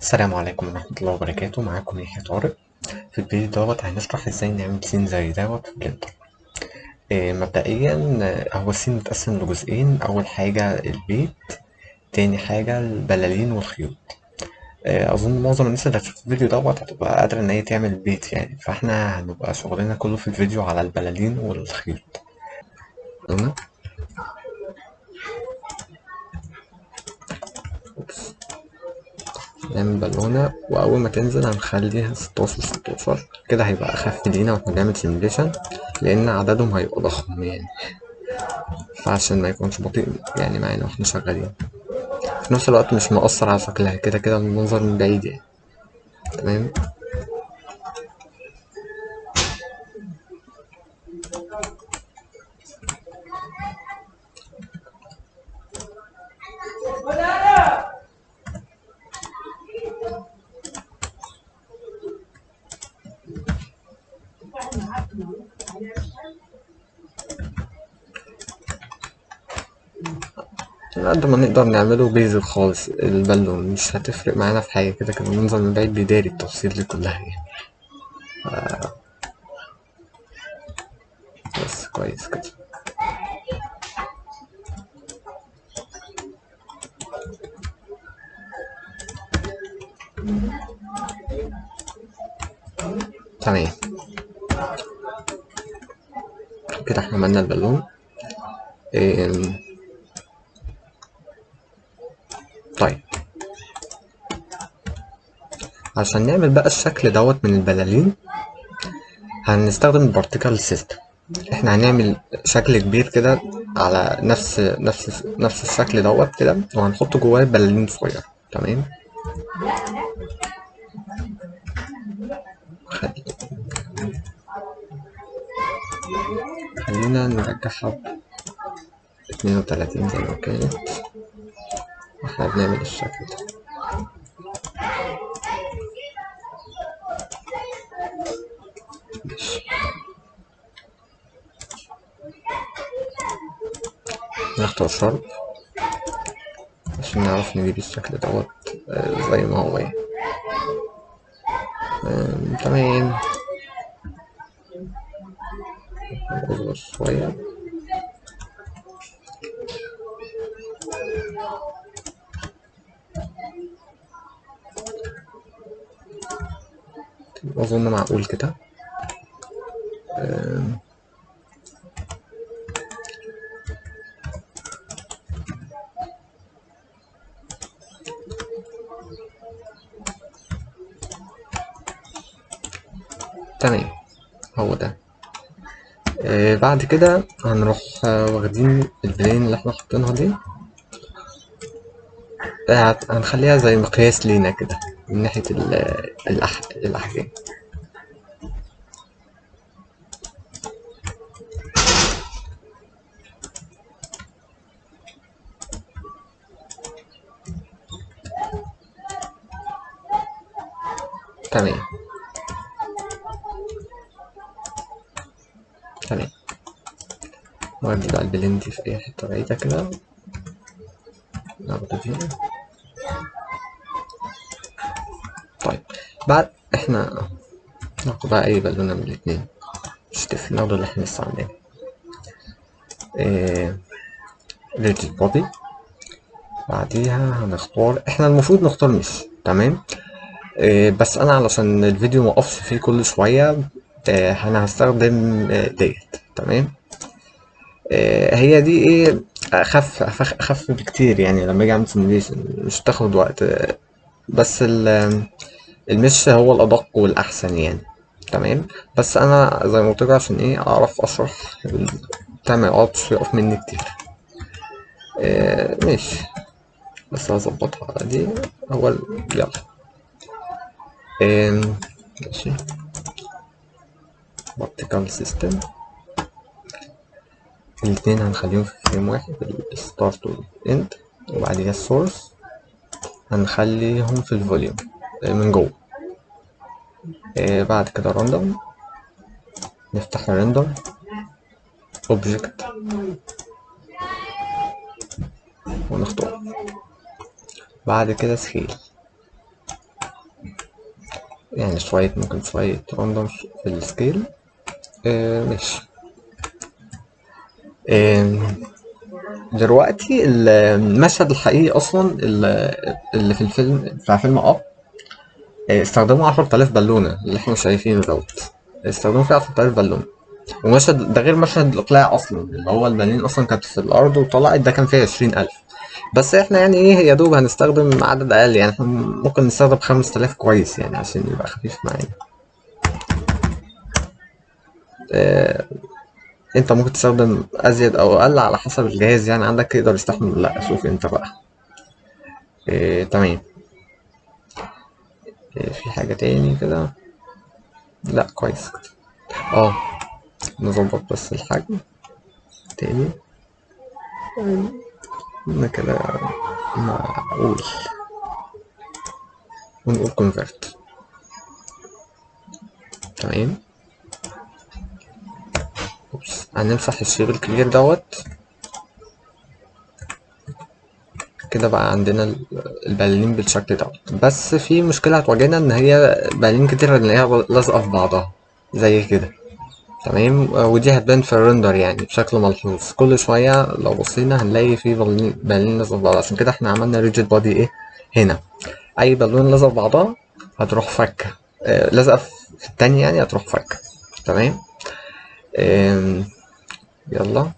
السلام عليكم ورحمة الله وبركاته. معاكم يحيى طارق. في الفيديو دوت هنشرح إزاي نعمل scene زي دوت في Blender إيه مبدئيا آه، هو ال scene متقسم لجزئين. أول حاجة البيت تاني حاجة البلالين والخيوط. إيه أظن معظم الناس اللي هتشوف الفيديو دوت هتبقى قادرة إن هي تعمل بيت يعني. فإحنا هنبقى شغلنا كله في الفيديو على البلالين والخيوط. تمام. نعمل بالونة وأول ما تنزل هنخليها ستاشر ستاشر. كده هيبقى أخف لينا وإحنا بنعمل simulation لأن عددهم هيبقى ضخم يعني. فعشان ما يكونش بطيء يعني معانا وإحنا شغالين. في نفس الوقت مش مؤثر على شكلها كده كده المنظر من بعيد يعني. تمام؟ على قد ما نقدر نعمله بيزك خالص. البالون مش هتفرق معانا في حاجة كده كده المنظر من بعيد بيداري التفاصيل دي كلها يعني ف- بس كويس كده تمام كده إحنا عملنا البالون إيه، طيب. عشان نعمل بقى الشكل دوت من البلالين هنستخدم ال particle system إحنا هنعمل شكل كبير كده على نفس نفس نفس الشكل دوت كده وهنحط جواه بلالين صغيرة. تمام؟ خل- خلينا نرجعها. اتنين وتلاتين زي ما كانت. وإحنا بنعمل الشكل ده. نختار شرط عشان نعرف نجيب الشكل دوت آه، زي ما هو يعني. تمام. نصغر شوية. أظن معقول كده. تمام هو ده. آه، بعد كده هنروح آه، واخدين البلين اللي إحنا حاطينها دي. آه، هنخليها زي مقياس لينا كده من ناحية ال- الأح... الأحجام. تمام تمام نودي بقى البلين دي في أي حتة بعيدة كده ناخده فيها طيب بعد إحنا ناخد بقى أي بالونة من الاتنين مش ناخده اللي إحنا لسه عاملينه. ريجيد بودي بعديها هنختار إحنا المفروض نختار مش تمام بس أنا علشان الفيديو موقفش فيه كل شوية إيه أنا هستخدم إيه ديت. تمام؟ هي دي إيه؟ أخف أخف بكتير يعني لما أجي أعمل سيميليشن مش تاخد وقت. بس ال- المش هو الأدق والأحسن يعني. تمام؟ بس أنا زي ما قلت عشان إيه؟ أعرف أشرح بتاع ما يقف مني كتير. ماشي. بس هظبطها. دي هو ال- يلا. ماشي particle system. الاتنين هنخليهم في frame واحد ال start وال end وبعديها ال source هنخليهم في ال volume من جوه. آه بعد كده random نفتح ال render object ونختار. بعد كده scale يعني شوية ممكن شوية random في ال scale. آه ماشي. آه دلوقتي المشهد الحقيقي أصلا اللي في الفيلم بتاع فيلم Up. آه، استخدموا 10000 بالونة اللي إحنا شايفينه دوت. استخدموا فيه 10000 بالونة. ومشهد ده غير مشهد الإقلاع أصلا اللي هو البنين أصلا كانت في الأرض وطلعت ده كان فيه 20000 بس إحنا يعني إيه يا دوب هنستخدم عدد أقل يعني إحنا ممكن نستخدم 5000 كويس يعني عشان يبقى خفيف معانا. آه، انت ممكن تستخدم أزيد أو أقل على حسب الجهاز يعني عندك يقدر يستحمل لا شوف انت بقى. إيه تمام. إيه في حاجة تاني كده؟ لا كويس. آه نظبط بس الحجم تاني. قلنا كده معقول ونقول convert. تمام أوبس. هنمسح الشيب الكبير دوت. كده بقى عندنا ال- البلالين بالشكل دوت. بس في مشكلة هتواجهنا إن هي بلالين كتير نلاقيها لازقة في بعضها. زي كده. تمام؟ ودي هتبان في ال render يعني بشكل ملحوظ. كل شوية لو بصينا هنلاقي في لازقة في بعضها. عشان كده إحنا عملنا rigid body إيه؟ هنا. أي بالون في بعضها هتروح فكة. آه، لازقة في التانية يعني هتروح فكة. تمام؟ يلا.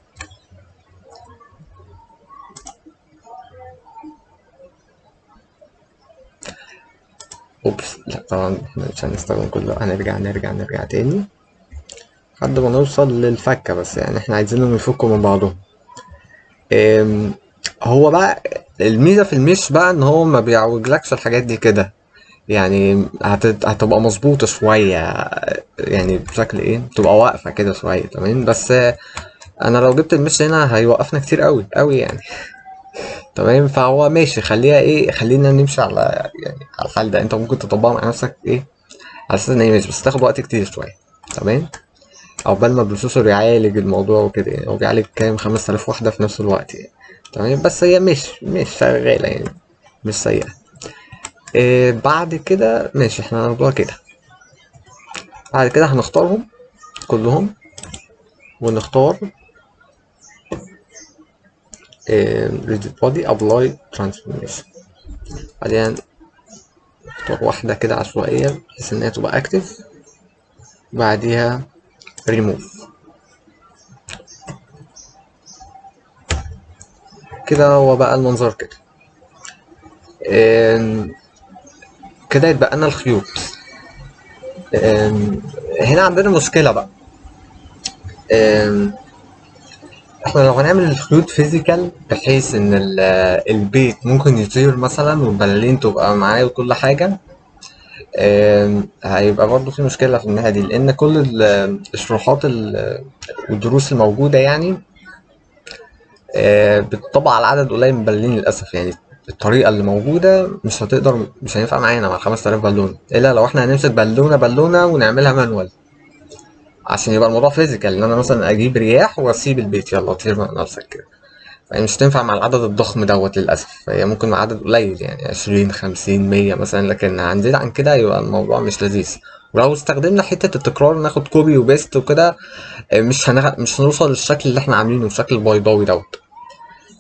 أوبس. لا طبعا إحنا مش هنستخدم كله. هنرجع نرجع نرجع تاني. لحد ما نوصل للفكة بس يعني إحنا عايزينهم يفكوا من بعضهم. هو بقى الميزة في المش بقى ان هو ما بيعوجلكش الحاجات دي كده. يعني هت- هتبقى مظبوطة شوية يعني بشكل إيه تبقى واقفة كده شوية تمام؟ بس أنا لو جبت المش هنا هيوقفنا كتير قوي قوي يعني. تمام؟ فهو ماشي خليها إيه خلينا نمشي على يعني على الحال ده. انت ممكن تطبقها مع نفسك إيه على أساس ان هي مش بس تاخد وقت كتير شوية. تمام؟ عقبال ما البروسيسور يعالج الموضوع وكده يعني هو بيعالج كام؟ 5000 وحده في نفس الوقت يعني. تمام؟ بس هي مش مش شغالة يعني مش سيئة. إيه بعد كده ماشي إحنا هناخدوها كده. بعد كده هنختارهم كلهم ونختار rigid body apply transformation بعدين نختار واحدة كده عشوائية بحيث إن هي تبقى active بعديها ريموف كده هو بقى المنظر كده. كده يتبقى لنا الخيوط. هنا عندنا مشكلة بقى. إحنا لو هنعمل الخيوط فيزيكال بحيث إن ال- البيت ممكن يطير مثلا والبلالين تبقى معاه وكل حاجة هيبقى برضه في مشكلة في الناحية دي لأن كل ال- الشروحات ال- والدروس الموجودة يعني آه، بتطبق على عدد قليل من البلالين للأسف. يعني الطريقة اللي موجودة مش هتقدر مش هينفع معانا مع 5000 بالونة إلا لو إحنا هنمسك بالونة بالونة ونعملها manual عشان يبقى الموضوع physical إن أنا مثلا أجيب رياح وأسيب البيت. يلا طير مع نفسك كده. فهي مش تنفع مع العدد الضخم دوت للأسف. هي ممكن مع عدد قليل يعني عشرين خمسين مية مثلا لكن هنزيد عن كده يبقى الموضوع مش لذيذ. ولو استخدمنا حتة التكرار ناخد copy و paste وكده آه، مش هنغ... مش هنوصل للشكل اللي إحنا عاملينه الشكل البيضاوي دوت.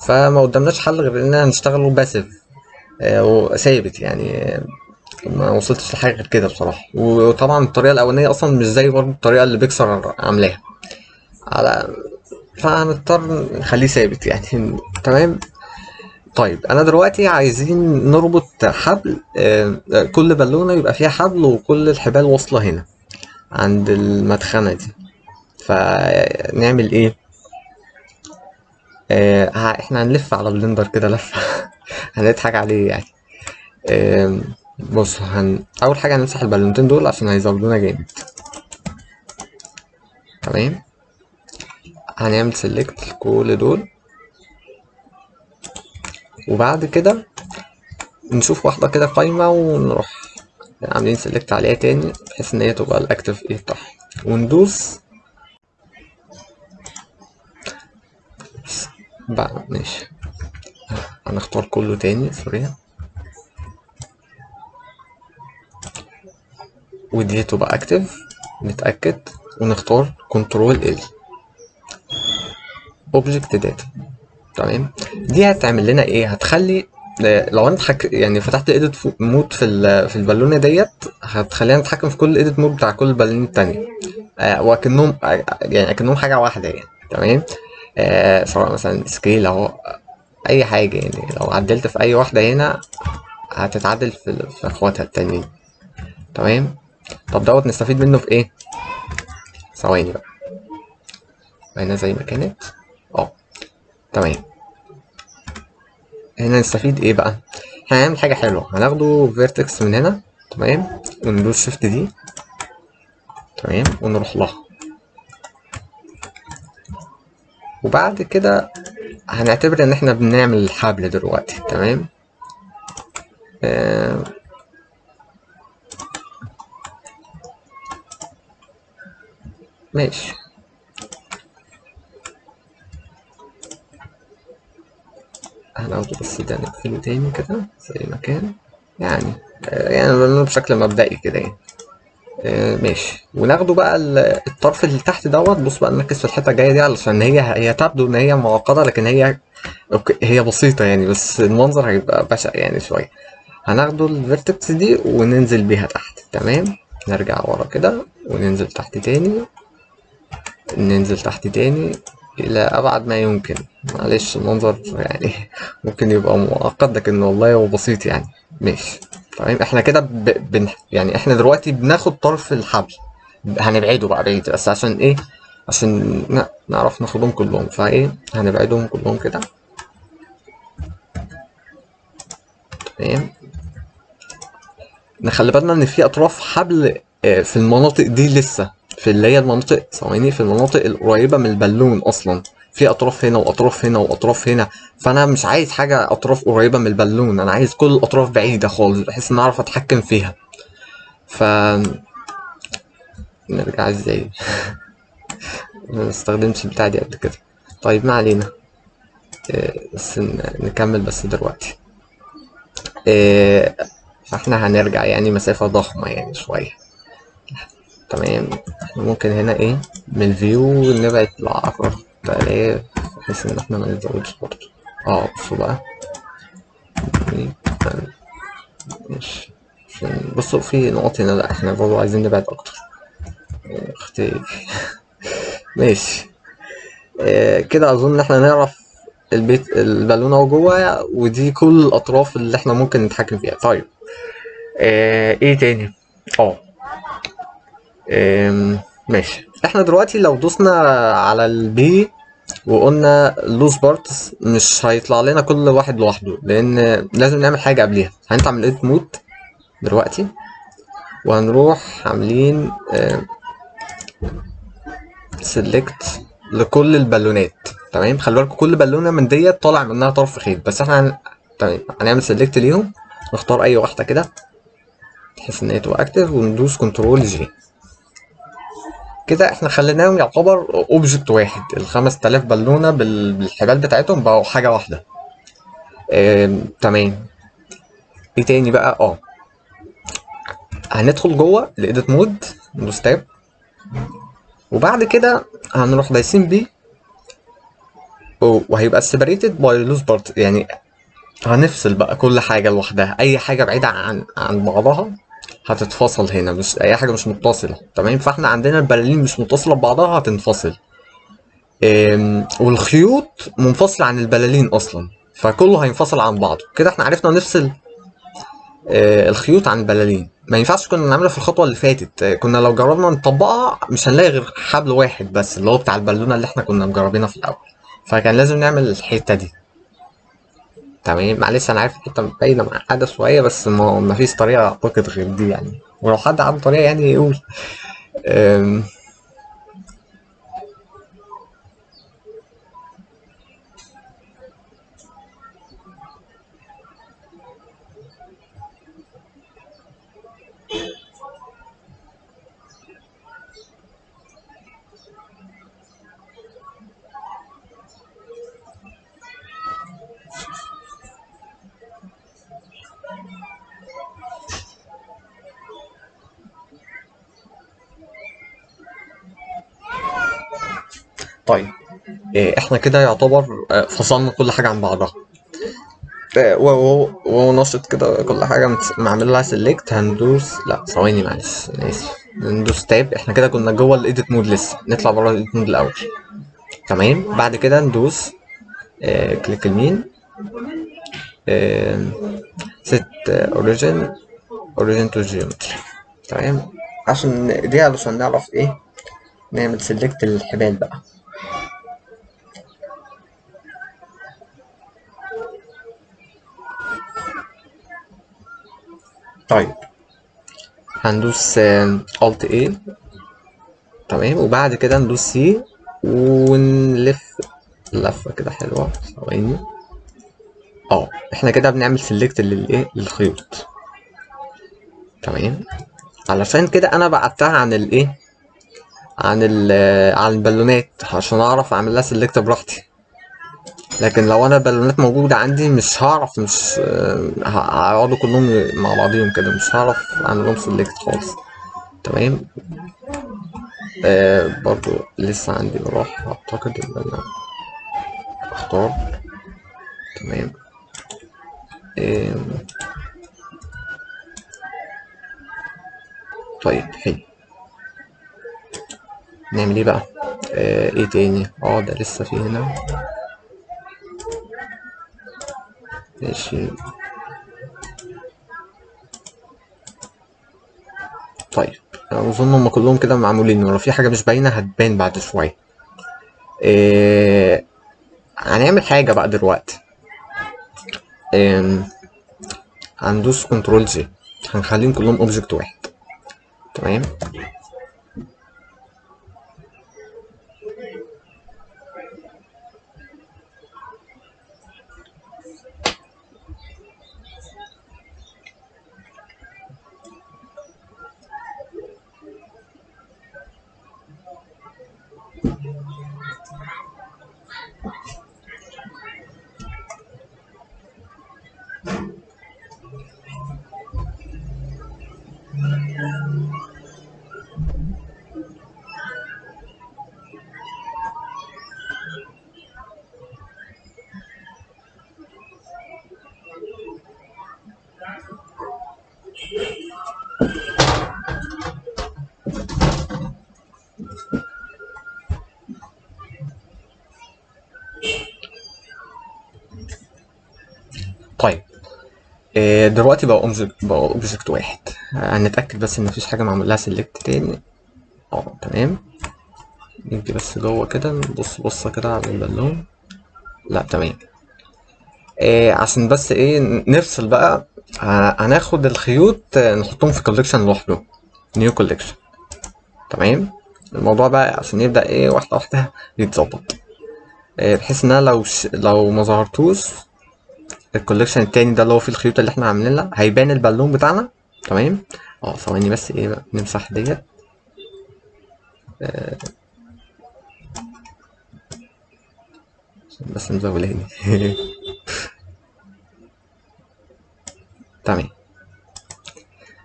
فما قدامناش حل غير إننا نشتغله passive ثابت يعني. آه، ما وصلتش لحاجة غير كده بصراحة. وطبعا الطريقة الأولانية أصلا مش زي برضه الطريقة اللي بيكسر عاملاها. على فهنضطر نخليه ثابت يعني. تمام؟ طيب أنا دلوقتي عايزين نربط حبل آه، آه، كل بالونة يبقى فيها حبل وكل الحبال واصلة هنا عند المدخنة دي. فنعمل إيه؟ آه إحنا هنلف على Blender كده لفة هنضحك عليه يعني. آم، بص هن... أول حاجة هنمسح البالونتين دول عشان هيزودونا جامد. تمام؟ هنعمل select كل دول. وبعد كده نشوف واحدة كده قايمة ونروح عاملين select عليها تاني بحيث إن هي تبقى ال active إيه بتاعها. وندوس. بقى ماشي. هنختار كله تاني sorry ودي تبقى active نتأكد. ونختار control L object data تمام؟ دي هتعمل لنا إيه؟ هتخلي لو أنا. يعني فتحت edit mode في ال... في البالونة ديت هتخلينا نتحكم في كل edit mode بتاع كل البالونين التانية. آه وكأنهم آه يعني كأنهم حاجة واحدة يعني. تمام؟ آه سواء مثلا scale أهو أي حاجة يعني. لو عدلت في أي واحدة هنا هتتعدل في, في أخواتها التانيين تمام؟ طب دوت نستفيد منه في إيه؟ ثواني بقى. هنا زي ما كانت. آه تمام. هنا نستفيد إيه بقى؟ هنعمل حاجة حلوة. هناخده فيرتكس من هنا. تمام. وندوس شيفت دي تمام. ونروح لها. وبعد كده هنعتبر إن إحنا بنعمل الحبل دلوقتي. تمام. آه. ماشي. بس ده نقفله تاني كده زي ما كان يعني آه يعني بنعمله بشكل مبدئي كده يعني. آه ماشي. وناخده بقى الطرف اللي تحت دوت. بص بقى نركز في الحتة الجاية دي علشان هي هي تبدو إن هي معقدة لكن هي okay هي بسيطة يعني بس المنظر هيبقى بشع يعني شوية. هناخده ال vertex دي وننزل بيها تحت. تمام؟ نرجع ورا كده وننزل تحت تاني. ننزل تحت تاني. إلى أبعد ما يمكن. معلش المنظر يعني ممكن يبقى معقد لكن والله هو بسيط يعني. ماشي. تمام. إحنا كده ب... بن... يعني إحنا دلوقتي بناخد طرف الحبل. هنبعده بقى بعيد بس عشان إيه؟ عشان نعرف ناخدهم كلهم. فإيه؟ هنبعدهم كلهم كده. تمام. نخلي بالنا إن في أطراف حبل في المناطق دي لسه. في اللي هي المناطق ثواني في المناطق القريبة من البالون أصلا. في أطراف هنا وأطراف هنا وأطراف هنا. فأنا مش عايز حاجة أطراف قريبة من البالون. أنا عايز كل الأطراف بعيدة خالص بحيث إن أعرف أتحكم فيها. ف نرجع إزاي؟ ما استخدمتش البتاع دي قبل كده. طيب ما علينا. بس نكمل بس دلوقتي. فإحنا هنرجع يعني مسافة ضخمة يعني شوية. تمام. ممكن هنا إيه؟ من الفيو نبعد لعشرة آلاف بحيث إن إحنا ما نزودش برضه. آه بصوا بقى. ماشي. بصوا في نقط هنا لأ إحنا برضه عايزين نبعد أكتر. أختي ماشي. آه كده أظن ان إحنا نعرف البيت البالونه أهو جوه ودي كل الأطراف اللي إحنا ممكن نتحكم فيها. طيب. آه إيه تاني؟ آه. ماشي. إحنا دلوقتي لو دوسنا على ال P وقلنا loose parts مش هيطلع لنا كل واحد لوحده لأن لازم نعمل حاجة قبليها. هنطلع من edit mode دلوقتي وهنروح عاملين select لكل البالونات. تمام؟ خلي بالكم كل بالونة من ديت طالع منها طرف خيط. بس إحنا هن... تمام. هنعمل select ليهم نختار أي واحدة كده بحيث إن هي تبقى active وندوس control J كده إحنا خليناهم يعتبر object واحد. ال 5000 بالونة بال... بالحبال بتاعتهم بقوا حاجة واحدة. تمام. إيه تاني بقى؟ آه. هندخل جوه ال edit mode ندوس tab وبعد كده هنروح دايسين P. وهيبقى separated by loose part يعني هنفصل بقى كل حاجة لوحدها. أي حاجة بعيدة عن عن بعضها. هتتفصل هنا مش أي حاجة مش متصلة تمام؟ فإحنا عندنا البلالين مش متصلة ببعضها هتنفصل. والخيوط منفصلة عن البلالين أصلا فكله هينفصل عن بعضه. كده إحنا عرفنا نفصل الخيوط عن البلالين. ما ينفعش كنا نعملها في الخطوة اللي فاتت. كنا لو جربنا نطبقها مش هنلاقي غير حبل واحد بس اللي هو بتاع البالونة اللي إحنا كنا مجربينها في الأول. فكان لازم نعمل الحتة دي. تمام؟ معلش أنا عارف الحته باينه معقده شوية بس ما, فيش طريقة أعتقد غير دي يعني. ولو حد عنده طريقة يعني يقول طيب إيه إحنا كده يعتبر آه، فصلنا كل حاجة عن بعضها. آه، ونشط كده كل حاجة. معمول لها select هندوس لا ثواني معلش أنا آسف ندوس tab. إحنا كده كنا جوه ال edit mode لسه. نطلع بره ال edit mode الأول. تمام. بعد كده ندوس آه click يمين. set origin origin to geometry تمام. عشان دي علشان نعرف إيه؟ نعمل select للحبال بقى. طيب. هندوس alt A تمام. وبعد كده ندوس C ونلف. لفة كده حلوة. ثواني. آه إحنا كده بنعمل select للايه للخيوط. تمام. علشان كده أنا بعدتها عن الايه عن ال عن البالونات عشان أعرف أعمل لها select براحتي. لكن لو أنا البالونات موجودة عندي مش هعرف مش آه، هيقعدوا كلهم مع بعضهم كده مش هعرف أعمل لهم select خالص. تمام؟ آه برضو لسه عندي مراح أعتقد إن أنا أختار. تمام؟ آم، طيب حلو. نعمل إيه بقى؟ آه إيه تاني؟ آه ده لسه في هنا. طيب أظن هم كلهم كده معمولين ولو في حاجة مش باينة هتبان بعد شوية. إيه... هنعمل حاجة بقى دلوقتي. إيه... هندوس Control J هنخليهم كلهم object واحد. تمام؟ دلوقتي بقى object بقى object واحد. هنتأكد بس إن مفيش حاجة معمول لها select تاني. آه تمام. نيجي بس جوه كده نبص بصة كده على البالون. لا تمام. إيه عشان بس إيه نفصل بقى. ه- هناخد الخيوط آه، نحطهم في collection لوحده. new collection تمام. الموضوع بقى عشان يبدأ إيه واحدة واحدة يتظبط. إيه بحيث إن أنا لو ش... لو ما ظهرتوش ال collection التاني ده اللي هو فيه الخيوط اللي إحنا عاملينها هيبان البالون بتاعنا. تمام؟ آه ثواني بس إيه بقى؟ نمسح ديت. آه، بس مزولاني تمام.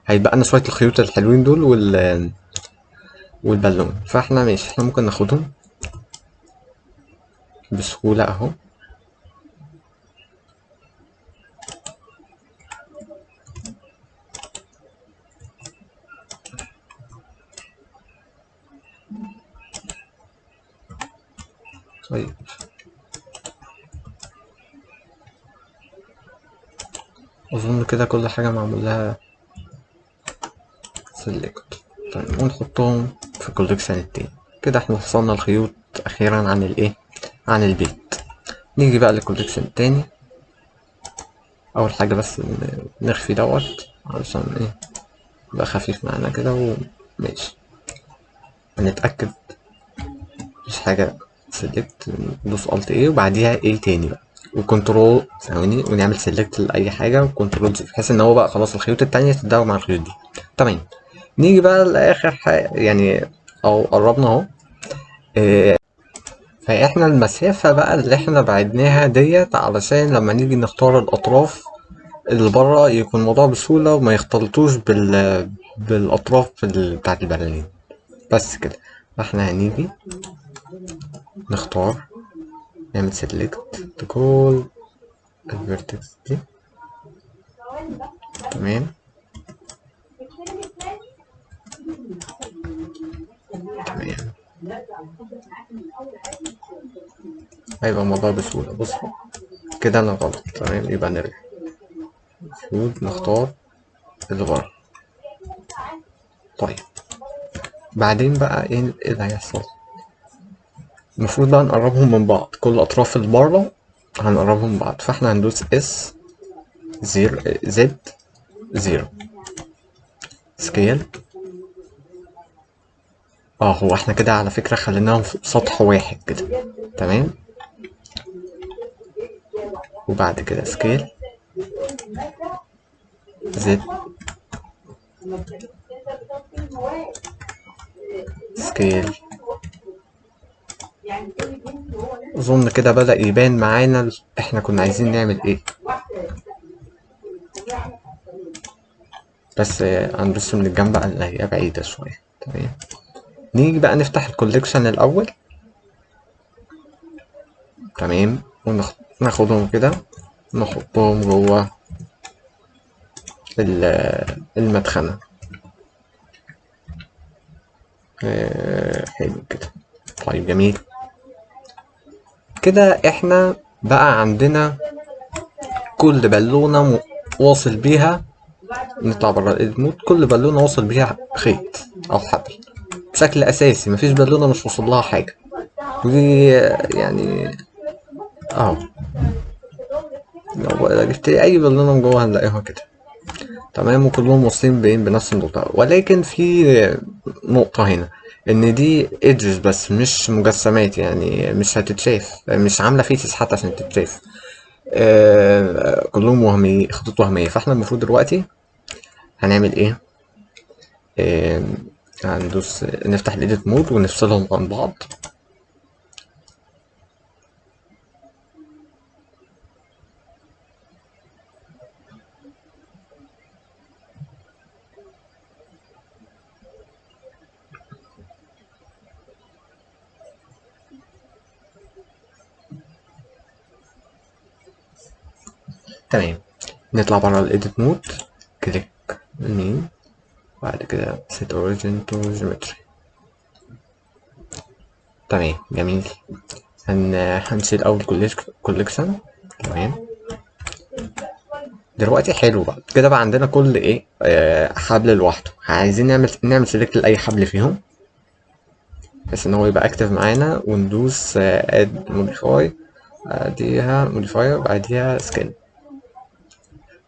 هيبقى لنا شوية الخيوط الحلوين دول وال والبالون. فاحنا ماشي إحنا ممكن ناخدهم بسهولة أهو. طيب. أظن كده كل حاجة معمول لها select طيب ونحطهم في ال collection التاني. كده إحنا فصلنا الخيوط أخيرا عن الإيه؟ عن البيت. نيجي بقى لل collection التاني. أول حاجة بس نخفي دوت علشان إيه؟ يبقى خفيف معانا كده وماشي هنتأكد مفيش حاجة select ندوس Alt A وبعديها A تاني بقى. و Control ثواني ونعمل select لأي حاجة و Control J بحيث إن هو بقى خلاص الخيوط التانية تندمج مع الخيوط دي. تمام. نيجي بقى لآخر حاجة يعني أو قربنا أهو. إيه، فإحنا المسافة بقى اللي إحنا بعدناها ديت علشان لما نيجي نختار الأطراف اللي بره يكون الموضوع بسهولة وما يختلطوش بال بالأطراف ال- بتاعت البلالين. بس كده. فإحنا هنيجي. نختار. نعمل select لكل ال vertex دي تمام. تمام. هيبقى الموضوع بسهولة. بص كده أنا غلط. تمام؟ يبقى نرجع. المفروض نختار ورا طيب. بعدين بقى إيه اللي هيحصل؟ المفروض بقى نقربهم من بعض. كل أطراف بره هنقربهم من بعض. فاحنا هندوس S zero Z zero. scale. آه هو إحنا كده على فكرة خليناهم في سطح واحد كده. تمام؟ وبعد كده scale. Z scale. أظن كده بدأ يبان معانا إحنا كنا عايزين نعمل إيه. بس هنبص من الجنب اللي هي بعيدة شوية. تمام. نيجي بقى نفتح الكوليكشن الأول. تمام. وناخدهم كده. نحطهم جوه ال- المدخنة. آه، حلو كده. طيب جميل. كده إحنا بقى عندنا كل بالونة واصل بيها نطلع بره الايد مود كل بالونة واصل بيها خيط أو حبل بشكل أساسي مفيش بالونة مش واصل لها حاجة. ودي يعني آه. لو جبت أي بالونة من جوه هنلاقيها كده. تمام وكلهم واصلين بين بنفس النقطة. ولكن في نقطة هنا. إن دي edges بس مش مجسمات يعني مش هتتشاف مش عاملة faces حتى عشان تتشاف. آه كلهم وهمية خطوط وهمية. فإحنا المفروض دلوقتي هنعمل إيه؟ آه هندوس نفتح ال edit mode ونفصلهم عن بعض. تمام نطلع بره ال edit mode click يمين بعد كده set origin to geometry. تمام جميل. هن... هنشيل أول collection تمام. دلوقتي حلو بقى. كده بقى عندنا كل إيه آه حبل لوحده. عايزين نعمل نعمل select لأي حبل فيهم. بحيث إن هو يبقى active معانا. وندوس add modify بعديها modifier بعديها skin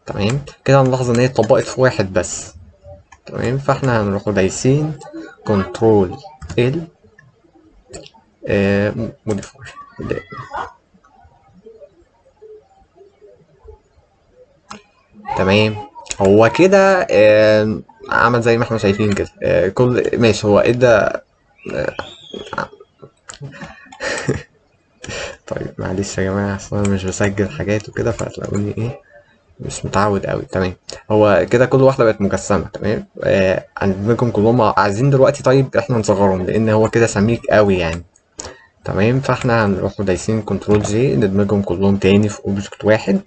تمام؟ كده هنلاحظ إن هي اتطبقت في واحد بس. تمام؟ فإحنا هنروح دايسين. Control L modify. تمام؟ هو كده آه، عمل زي ما إحنا شايفين كده. آه، كل ماشي. هو ادى آه، طيب معلش يا جماعة أصل أنا مش بسجل حاجات وكده فهتلاقوني إيه؟ مش متعود أوي تمام. هو كده كل واحدة بقت مجسمة. تمام. آه عندكم كلهم عايزين دلوقتي طيب إحنا نصغرهم لأن هو كده سميك أوي يعني. تمام. فإحنا هنروح دايسين Control J ندمجهم كلهم تاني في object واحد.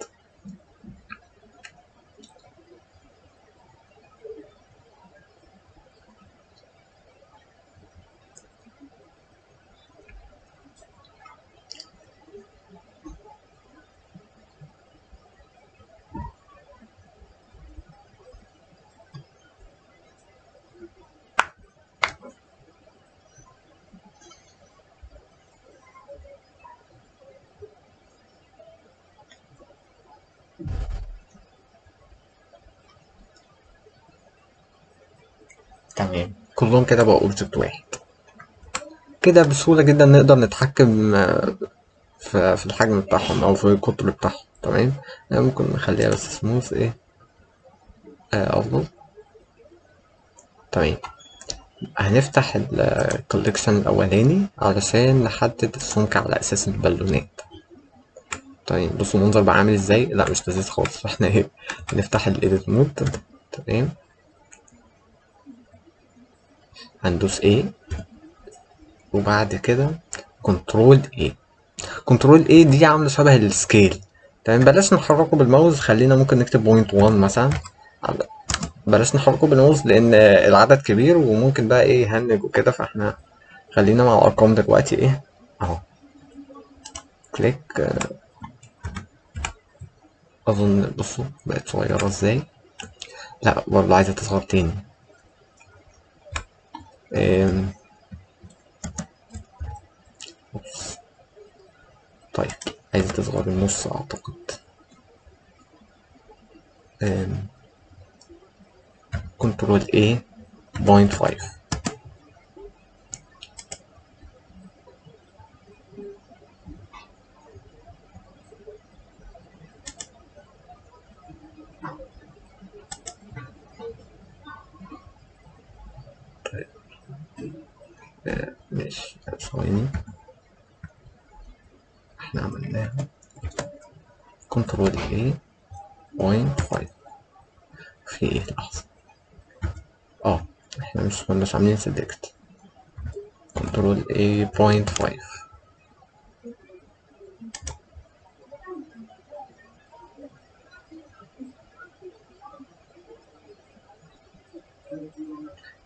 تمام. كلهم كده بقوا object واحد كده بسهولة جدا نقدر نتحكم آه، في الحجم بتاعهم أو في القطر بتاعهم. تمام؟ آه، ممكن نخليها بس سموث إيه؟ آه، أفضل. تمام. هنفتح ال collection الأولاني علشان نحدد السمك على أساس البالونات. طيب بصوا المنظر بقى عامل إزاي؟ لا مش لذيذ خالص. فاحنا إيه؟ نفتح ال edit mode تمام. هندوس A وبعد كده control A control A دي عاملة شبه ال scale تمام بلاش نحركه بالماوس خلينا ممكن نكتب point 1 مثلا. بلاش نحركه بالماوس لأن العدد كبير وممكن بقى إيه يهنج وكده فإحنا خلينا مع الأرقام دلوقتي إيه؟ أهو. click أظن بصوا بقت صغيرة إزاي؟ لا برضه عايزة تصغر تاني. oops. طيب عايزه تصغر النص أعتقد control A point 5 ماشي ثواني إحنا عملناها control A point 5 في إيه؟ لحظة. آه إحنا مش كناش عاملين select control A point 5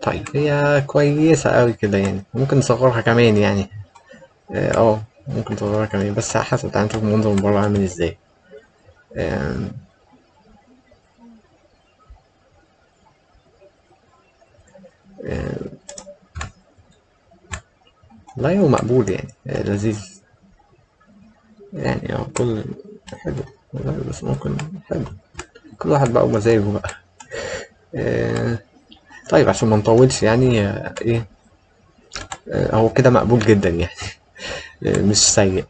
طيب هي كويسة أوي كده يعني. ممكن نصغرها كمان يعني. آه آه، ممكن نصغرها كمان. بس على حسب تعالى نشوف المنظر من بره عامل إزاي. لا هو مقبول يعني آه، لذيذ. يعني آه كل حلو والله بس ممكن حلو. كل واحد بقى ومزاجه بقى. آه، طيب عشان ما نطولش يعني آه، إيه آه، هو كده مقبول جدا يعني. آه، مش سيء.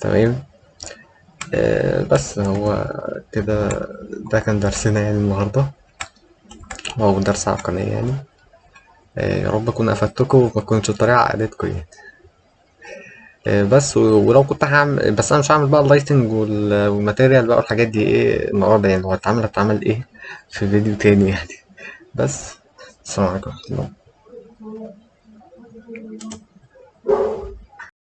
تمام؟ آه، بس هو كده ده كان درسنا يعني النهارده. هو درس عقلية يعني. آه، يا رب أكون أفدتكم وما كنتش الطريقة عقدتكم يعني. آه، بس ولو كنت هعمل بس أنا مش هعمل بقى ال lighting وال- وال material بقى والحاجات دي إيه النهارده يعني. لو هتعمل هتعمل إيه في فيديو تاني يعني. بس السلام عليكم ورحمة الله.